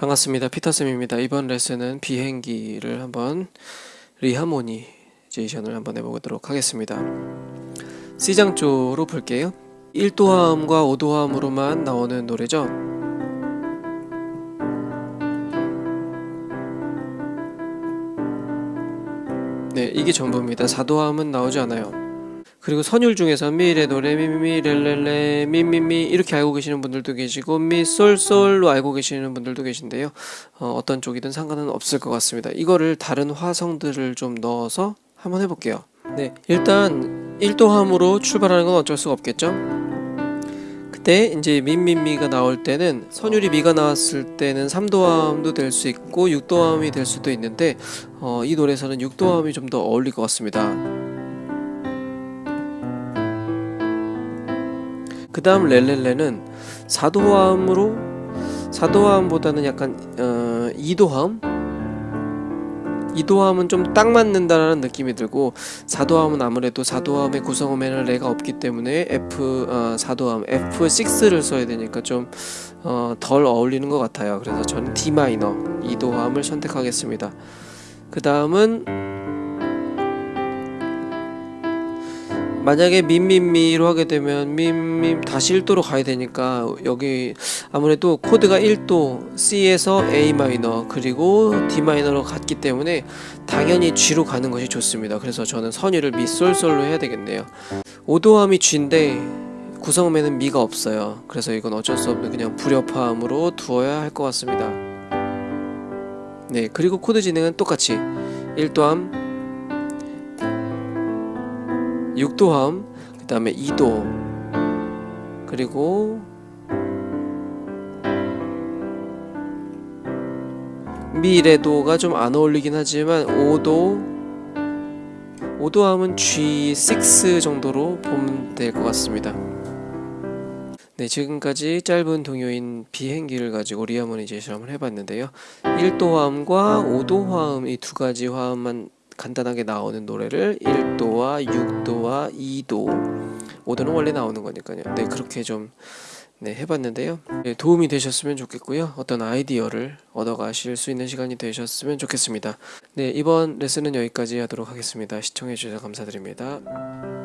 반갑습니다. 피터쌤입니다. 이번 레슨은 비행기를 한번 reharmonization을 한번 해보도록 하겠습니다. C장조로 볼게요. 1도화음과 5도화음으로만 나오는 노래죠. 네, 이게 전부입니다. 4도화음은 나오지 않아요. 그리고 선율 중에서 미레 도레 미미미 레레레 미미미 이렇게 알고 계시는 분들도 계시고 미솔솔로 알고 계시는 분들도 계신데요. 어, 어떤 쪽이든 상관은 없을 것 같습니다. 이거를 다른 화성들을 좀 넣어서 한번 해볼게요. 네, 일단 1도함으로 출발하는 건 어쩔 수가 없겠죠. 그때 이제 민민미가 나올 때는 선율이 미가 나왔을 때는 3도함도 될 수 있고 6도함이 될 수도 있는데 어, 이 노래에서는 6도함이 좀 더 어울릴 것 같습니다. 그 다음 렐렐레는 4도화음으로 4도화음보다는 약간 어, 2도화음? 2도화음은 좀 딱 맞는다라는 느낌이 들고 4도화음은 아무래도 4도화음의 구성음에는 레가 없기 때문에 F 어, 4도화음 F6를 써야 되니까 좀 어, 덜 어울리는 것 같아요. 그래서 저는 D 마이너 2도화음을 선택하겠습니다. 그 다음은 만약에 미미미로 하게 되면 미미 다시 1도로 가야 되니까 여기 아무래도 코드가 1도 C에서 A 마이너 그리고 D 마이너로 갔기 때문에 당연히 G로 가는 것이 좋습니다. 그래서 저는 선율을 미솔솔로 해야 되겠네요. 5도화음이 G인데 구성음에는 미가 없어요. 그래서 이건 어쩔 수 없는 그냥 불협화음으로 두어야 할 것 같습니다. 네 그리고 코드 진행은 똑같이. 1도화음 6도화음 그 다음에 2도 그리고 미레도가 좀 안 어울리긴 하지만 5도 5도화음은 G6 정도로 보면 될 것 같습니다. 네 지금까지 짧은 동요인 비행기를 가지고 reharmonization 한번 해봤는데요. 1도 화음과 5도 화음 이 두 가지 화음만 간단하게 나오는 노래를 1도와 6도와 2도. 5도는 원래 나오는 거니까요. 네 그렇게 좀 네, 해봤는데요. 네, 도움이 되셨으면 좋겠고요. 어떤 아이디어를 얻어 가실 수 있는 시간이 되셨으면 좋겠습니다. 네 이번 레슨은 여기까지 하도록 하겠습니다. 시청해 주셔서 감사드립니다